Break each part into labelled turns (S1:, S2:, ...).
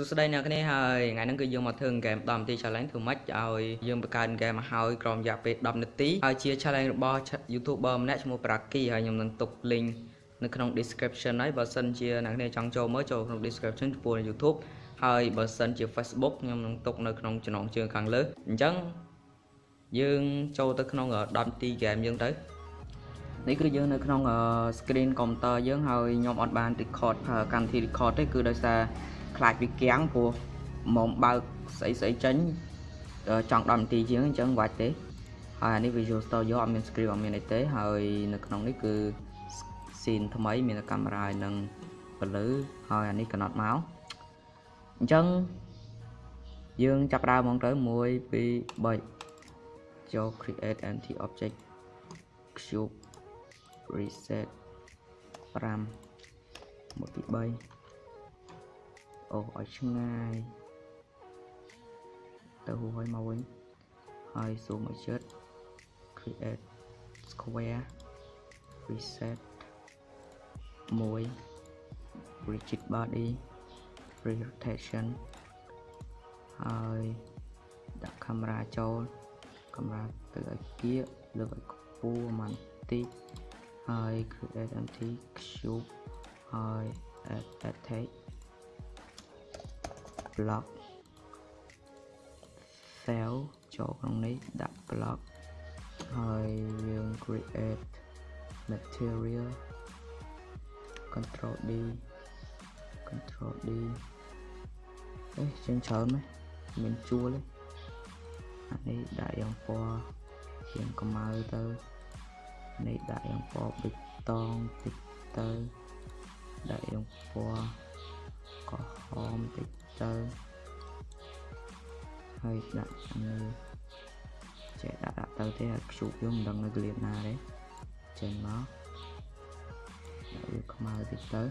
S1: សួស្តីអ្នកគ្នាហើយថ្ងៃហ្នឹងគឺយើងមកធ្វើហ្គេម10នាទី challenge ធ្វើម៉េចឲ្យយើងបង្កើតហ្គេមមកហើយក្រោមរយៈពេល10នាទីហើយជា challenge របស់ YouTuber ម្នាក់ឈ្មោះ Praki ហើយខ្ញុំនឹងទុក link នៅក្នុង description ហើយបើសិនជាអ្នកគ្នាចង់ចូលមើលចូលក្នុង description ចំពោះ YouTube ហើយបើសិនជា Facebook ខ្ញុំនឹងទុកនៅក្នុងចំណងជើងខាងលើអញ្ចឹងយើងចូលទៅក្នុង10នាទី game យើងទៅនេះគឺយើងនៅក្នុង screen computer យើងហើយខ្ញុំអត់បាន record កម្មវិធី record ទេគឺដោយសារ ខ្លាចវាគាំងព្រោះមកបើកស្អីស្អីចេញចង់10នាទីជាងអញ្ចឹងបាច់ទេហើយអានេះ Visual Studio អត់មាន script អត់មានអីទេហើយនៅក្នុងនេះគឺ scene ថ្មី មានកាមេរ៉ានិងពលឺហើយអានេះកំណត់មកអញ្ចឹងយើងចាប់ដើមហ្មងទៅ1 2 3ចូល create empty object cube reset 5 1 2 3 អូឲ្យឆ្ងាយទៅហួយមកវិញហើយ zoom ឲ្យជិត create square reset 1 rigid body free rotation ហើយដាក់កាមេរ៉ាចូលកាមេរ៉ាទៅឲ្យគៀកលើកឲ្យខ្ពស់បន្តិចហើយ create empty cube ហើយ add attach block cell ចូលក្នុងនេះដាក់ block ហើយយើង create material control D control D អេជាងច្រើនមែនមានជួលអានេះដាក់យ៉ាងពណ៌ជាងកម្ៅទៅនេះដាក់យ៉ាងពណ៌ប៊ិចតងតិចទៅដាក់យ៉ាងពណ៌ក្រហមតិច ទៅហើយដាក់នេះចេះដាក់ដាក់ទៅទេខ្ជូបយើងមិនដឹងនៅកលៀតណាទេចេញមកដាក់វាខ្មៅតិចទៅ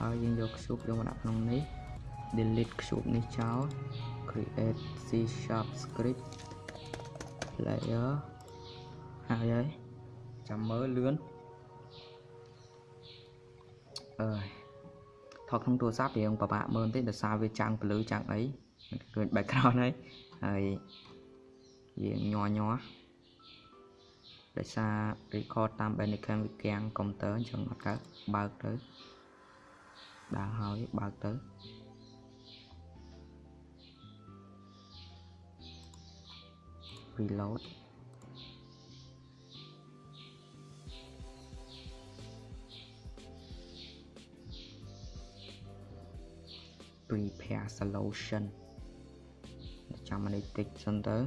S1: ហើយយើងយកខ្ជូបយកមកដាក់ក្នុងនេះ delete ខ្ជូបនេះចោល create c sharp script layer ហើយហើយចាំមើលលឿនអើយ ថតក្នុងទូរស័ព្ទរៀងពិបាកមើលបន្តិចដោយសារវាចាំងពលឺចាំងអីឃើញ background ហើយហើយយើងញ័រញ័រដោយសារ record តាម Bandicam វាគាំងកុំព្យូទ័រអញ្ចឹងអត់កើតបើកទៅដើរហើយបើកទៅ reload prepare solution ចាំនេះតិចសិនទៅ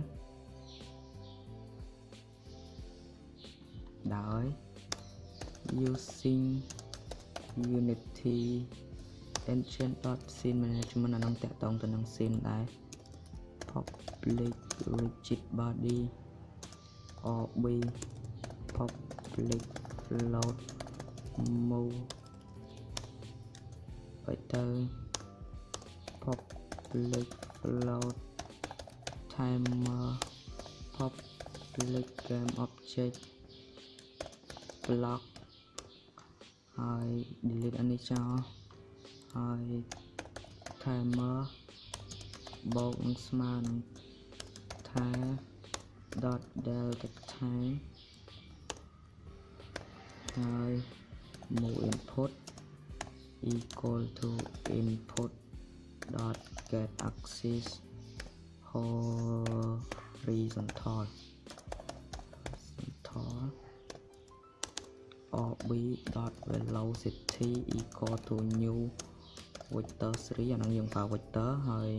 S1: ដោយ using unity engine.scene management អានឹងតាក់ទងទៅនឹង scene ដែរ public rigid body rb public float move បើទៅ public float timer public game object block ហើយ delete អានេះចោលហើយ timer បូកនឹងស្មើនឹង time dot delta time ហើយ move input equal to input dot get axis horizontal horizontal rb dot velocity equal to new vector 3អាហ្នឹងយើងប្រើ vector ហើយ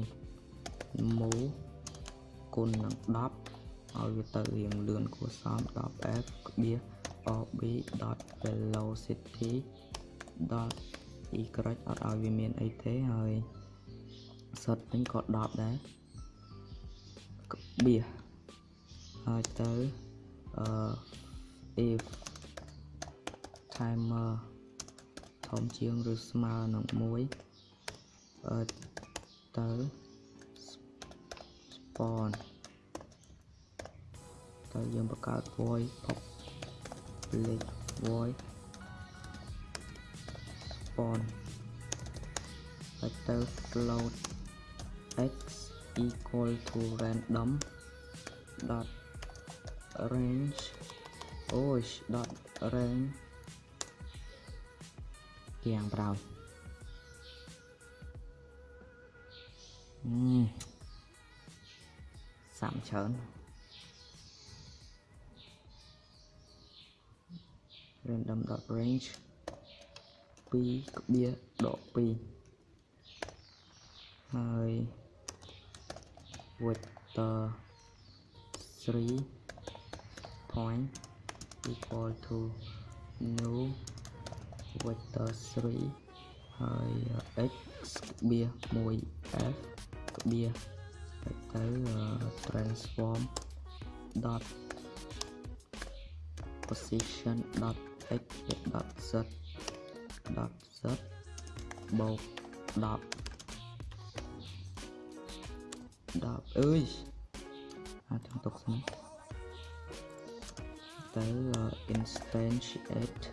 S1: move គុណនឹង10ឲ្យវាទៅរៀងលឿនគួរសម 10f ក្បៀស rb dot velocity dot y អត់ឲ្យវាមានអីទេហើយ សុទ្ធវិញក៏10ដែរក្បៀសហើយទៅអឺ if timer ធំជាងឬស្មើនឹង1អឺទៅ spawn ទៅយើងបង្កើត void public void spawn តហើយទៅ float x equal to random dot range. Ôi oh, dot range. Kiang brown uhm. sạm chớn random dot range. Pi bia độ pi. Hơi 2ហើយ vector 3 point equal to new vector 3ហើយ x ក្បៀ 1f ក្បៀទៅ transform dot position dot x dot z dot z បូក10 10អើយអាចាំទុកសិនទៅ instantiate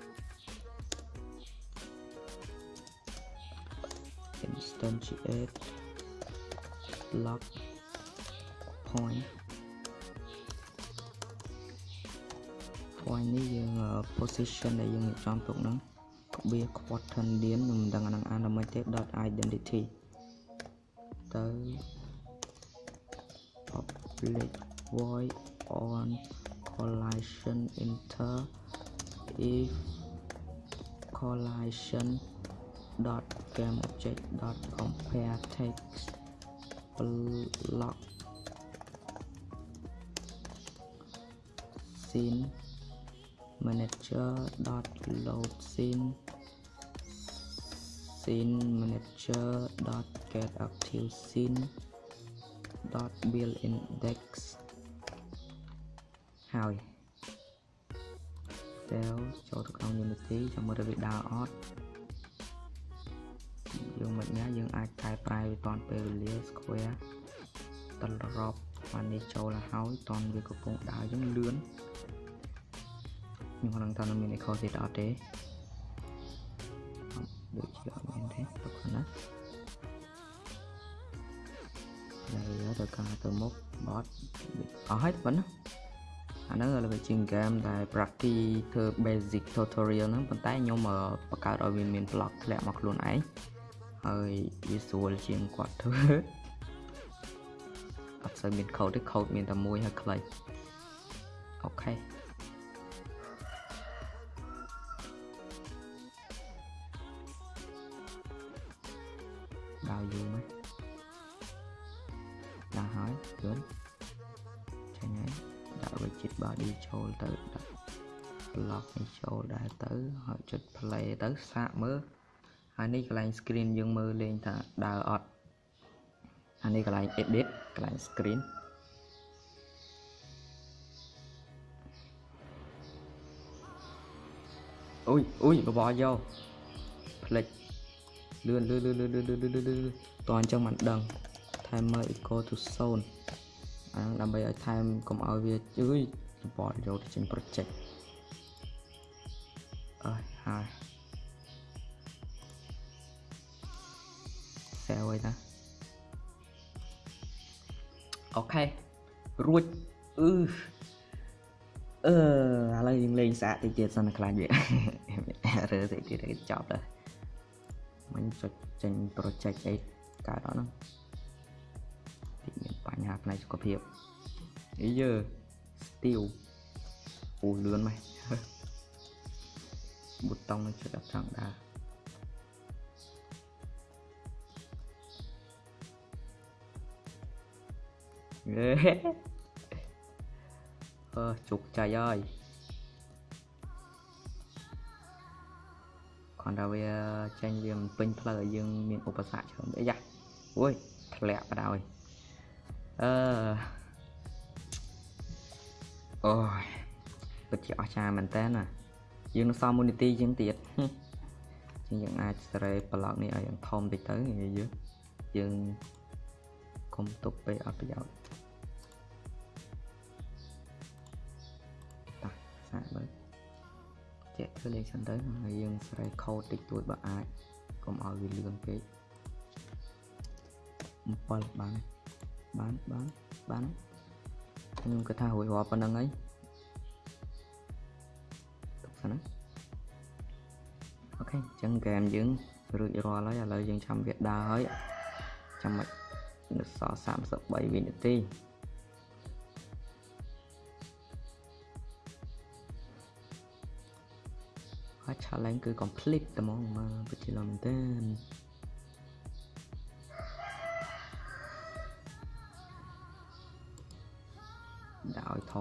S1: instantiate lock point point នេះយើង position ដែលយើងរៀបចំទុកហ្នឹងក្បៀ quaternion ខ្ញុំមិនដឹងអាហ្នឹងអានដល់មិនទេ dot identity ទៅ public void on collision enter if collision dot game object dot compare text block scene manager dot load scene scene manager dot get active scene dot build index ហើយដែលចូលទៅក្នុង Unity ចាំមើលទៅវាដើរអត់យើងមិនញ៉ាយើងអាចកែប្រែវាតាន់ពេលវេលា square ត្រឡប់បាននេះចូលហើយតន់វាកំពុងដើរយើងលឿនខ្ញុំមិនដឹងថាមាន echo ទៀតអត់ទេដូចជាអត់មានទេទុកណា ហើយទៅការទៅមុខបត់អស់ហើយប៉ុណ្ណាអាហ្នឹងលើជាងហ្គេមដែល practice ធ្វើ basic tutorial ហ្នឹងប៉ុន្តែខ្ញុំបង្កើតឲ្យវាមាន block ធ្លាក់មកខ្លួនឯងហើយវាស្រួលជាងគាត់ធ្វើអត់សូវមាន code ទេ code មានតែមួយហើយខ្លីអូខេដល់យូរមក ខ្លួនចឹងហើយដាក់ rigid body ចូលទៅដាក់ block នេះចូលដែរទៅហើយចុច play ទៅសាកមើលហើយនេះកន្លែង screen យើងមើលលេងថាដើរអត់អានេះកន្លែង edit កន្លែង screen អូយអូយបបោយកផ្លិចលឿនលឿនលឿនលឿនលឿនលឿនតោះអញ្ចឹងមិនដឹង timer equal to zone អាហ្នឹងដើម្បីឲ្យថែមកុំឲ្យវាអើយបបយកទៅចេញ project អើយហើយសែវឯណាអូខេរួចអឺអឺឥឡូវយើងលេងស្អាតតិចទៀតសិនខ្លាចវារើតិចទៀតគេចប់ដែរមិញចុចចេញ project អីកើតអត់ហ្នឹងតិចមាន បញ្ហាផ្នែកសុខភាពអីយើ steel អូលឿនម៉េចប៊ូតុងនឹងចុចអត់ចង់ដើរអឺជោគជ័យហើយគាត់ថាវាចេញវាមិនពេញផ្លូវឲ្យយើងមានឧបសគ្គច្រើនអីយ៉ាអូយធ្លាក់បដ ாய் អឺអូយពិតជាអស្ចារ្យមែនតើណាយើងនឹងសមមូលនីតិជាងទៀតជាងយើងអាចសេរីប្លុកនេះឲ្យធំតិចទៅយើងយើងកុំទុកពេលអត់ប្រយោជន៍តាសាកមើលចេះធ្វើលេខសិនទៅហើយយើងសេរីខូដតិចតួចបើអាចកុំឲ្យវាលឿនពេក7បាន បានបានបានខ្ញុំគិតថារួចរាល់ប៉ុណ្្នឹងហើយទុកសិនណាអូខេអញ្ចឹងហ្គេមយើងរួចរាល់ហើយឥឡូវយើងចាំវាដើរហើយចាំមិននៅសល់33វិនាទីហើយ challenge គឺ complete តែហ្មងមកពិតជាល្អមែនទែ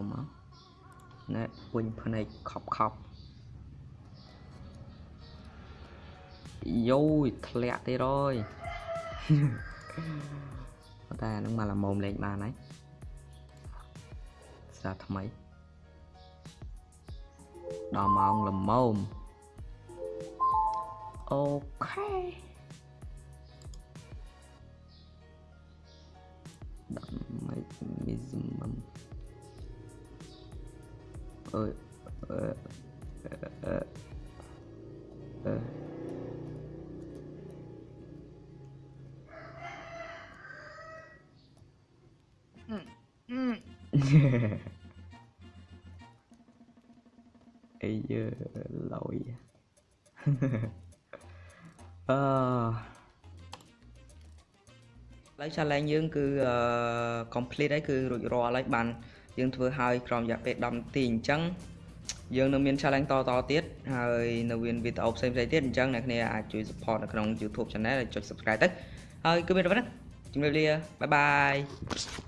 S1: នដាក់ឲ្យធំមកណែវិញភ្នែកខប់ខប់យោយធ្លាក់ទេរយប៉ុន្តែអានឹងមកល្មមលេងបានហើយស្រាថ្មីដល់ម៉ោងល្មមអូខេដាក់មិន maximum អើយអឺអឺអឺអីយើឡយអឺឡើយ challenge យើងគឺអឺ complete ហើយគឺរួចរាល់ហើ យបានយើងធ្វើហើយក្រោមរយៈពេល10នាទីអញ្ចឹងយើងនៅមាន challenge តតទៀតហើយនៅមានវីដេអូផ្សេងៗទៀតអញ្ចឹងអ្នកគ្នាអាចជួយ support នៅក្នុង YouTube channel ហើយចុច subscribe ទៅហើយគឺមានតែប៉ុណ្ណឹងជំរាបលាបាយបាយ